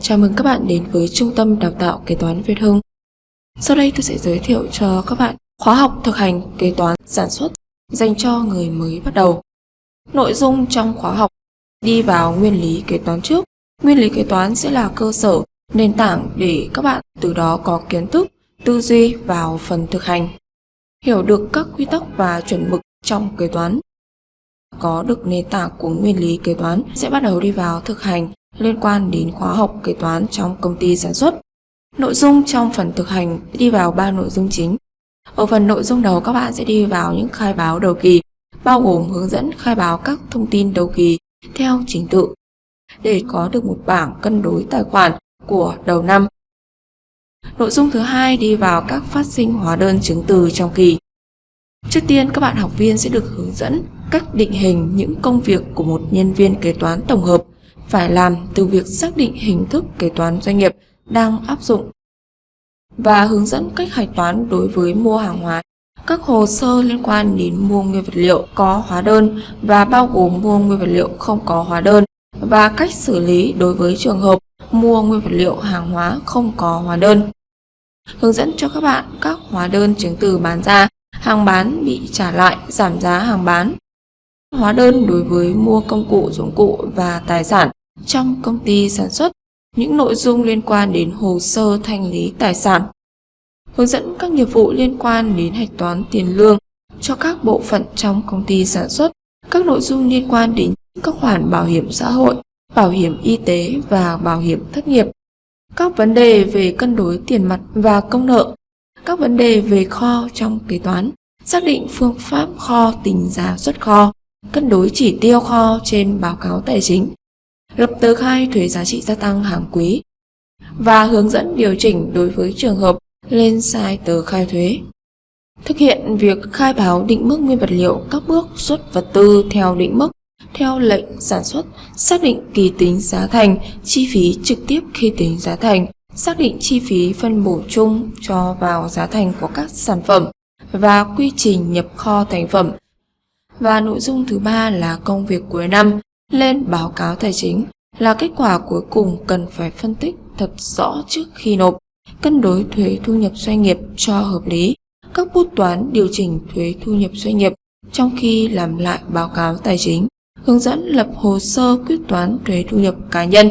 Chào mừng các bạn đến với Trung tâm Đào tạo Kế toán Việt Hưng. Sau đây tôi sẽ giới thiệu cho các bạn khóa học thực hành kế toán sản xuất dành cho người mới bắt đầu. Nội dung trong khóa học đi vào nguyên lý kế toán trước. Nguyên lý kế toán sẽ là cơ sở, nền tảng để các bạn từ đó có kiến thức, tư duy vào phần thực hành. Hiểu được các quy tắc và chuẩn mực trong kế toán. Có được nền tảng của nguyên lý kế toán sẽ bắt đầu đi vào thực hành liên quan đến khóa học kế toán trong công ty sản xuất. Nội dung trong phần thực hành đi vào ba nội dung chính. Ở phần nội dung đầu các bạn sẽ đi vào những khai báo đầu kỳ, bao gồm hướng dẫn khai báo các thông tin đầu kỳ theo trình tự để có được một bảng cân đối tài khoản của đầu năm. Nội dung thứ hai đi vào các phát sinh hóa đơn chứng từ trong kỳ. Trước tiên các bạn học viên sẽ được hướng dẫn cách định hình những công việc của một nhân viên kế toán tổng hợp phải làm từ việc xác định hình thức kế toán doanh nghiệp đang áp dụng và hướng dẫn cách hạch toán đối với mua hàng hóa. Các hồ sơ liên quan đến mua nguyên vật liệu có hóa đơn và bao gồm mua nguyên vật liệu không có hóa đơn và cách xử lý đối với trường hợp mua nguyên vật liệu hàng hóa không có hóa đơn. Hướng dẫn cho các bạn các hóa đơn chứng từ bán ra, hàng bán bị trả lại, giảm giá hàng bán. Hóa đơn đối với mua công cụ, dụng cụ và tài sản trong công ty sản xuất, những nội dung liên quan đến hồ sơ thanh lý tài sản. Hướng dẫn các nghiệp vụ liên quan đến hạch toán tiền lương cho các bộ phận trong công ty sản xuất, các nội dung liên quan đến các khoản bảo hiểm xã hội, bảo hiểm y tế và bảo hiểm thất nghiệp, các vấn đề về cân đối tiền mặt và công nợ, các vấn đề về kho trong kế toán, xác định phương pháp kho tính giá xuất kho, cân đối chỉ tiêu kho trên báo cáo tài chính, lập tờ khai thuế giá trị gia tăng hàng quý và hướng dẫn điều chỉnh đối với trường hợp lên sai tờ khai thuế. Thực hiện việc khai báo định mức nguyên vật liệu các bước xuất vật tư theo định mức theo lệnh sản xuất, xác định kỳ tính giá thành, chi phí trực tiếp khi tính giá thành, xác định chi phí phân bổ chung cho vào giá thành của các sản phẩm và quy trình nhập kho thành phẩm. Và nội dung thứ ba là công việc cuối năm, lên báo cáo tài chính là kết quả cuối cùng cần phải phân tích thật rõ trước khi nộp, cân đối thuế thu nhập doanh nghiệp cho hợp lý, các bút toán điều chỉnh thuế thu nhập doanh nghiệp trong khi làm lại báo cáo tài chính, hướng dẫn lập hồ sơ quyết toán thuế thu nhập cá nhân.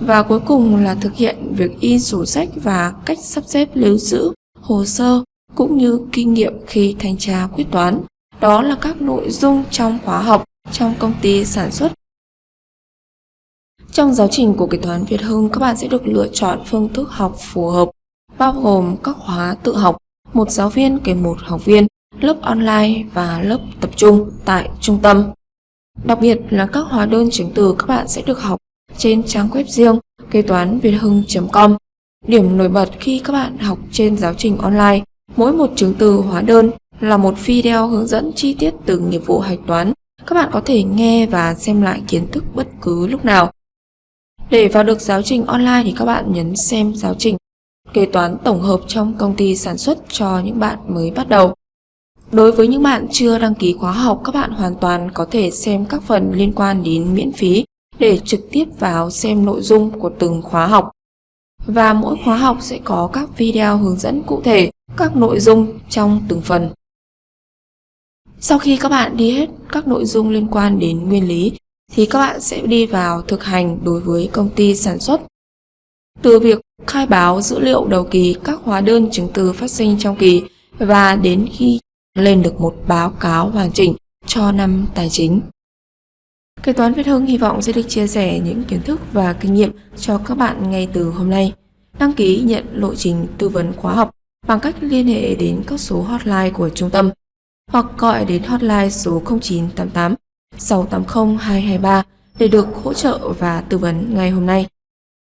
Và cuối cùng là thực hiện việc in sổ sách và cách sắp xếp lưu giữ hồ sơ cũng như kinh nghiệm khi thanh tra quyết toán. Đó là các nội dung trong khóa học trong công ty sản xuất. Trong giáo trình của kế toán Việt Hưng, các bạn sẽ được lựa chọn phương thức học phù hợp, bao gồm các khóa tự học, một giáo viên kèm một học viên, lớp online và lớp tập trung tại trung tâm. Đặc biệt là các hóa đơn chứng từ các bạn sẽ được học trên trang web riêng kế toán việt hưng.com. Điểm nổi bật khi các bạn học trên giáo trình online, mỗi một chứng từ hóa đơn là một video hướng dẫn chi tiết từng nghiệp vụ hạch toán các bạn có thể nghe và xem lại kiến thức bất cứ lúc nào. Để vào được giáo trình online thì các bạn nhấn xem giáo trình kế toán tổng hợp trong công ty sản xuất cho những bạn mới bắt đầu. Đối với những bạn chưa đăng ký khóa học, các bạn hoàn toàn có thể xem các phần liên quan đến miễn phí để trực tiếp vào xem nội dung của từng khóa học. Và mỗi khóa học sẽ có các video hướng dẫn cụ thể các nội dung trong từng phần. Sau khi các bạn đi hết các nội dung liên quan đến nguyên lý, thì các bạn sẽ đi vào thực hành đối với công ty sản xuất. Từ việc khai báo dữ liệu đầu kỳ các hóa đơn chứng từ phát sinh trong kỳ và đến khi lên được một báo cáo hoàn chỉnh cho năm tài chính. Kế toán Việt Hưng hy vọng sẽ được chia sẻ những kiến thức và kinh nghiệm cho các bạn ngay từ hôm nay. Đăng ký nhận lộ trình tư vấn khóa học bằng cách liên hệ đến các số hotline của trung tâm hoặc gọi đến hotline số 0988 680 223 để được hỗ trợ và tư vấn ngay hôm nay.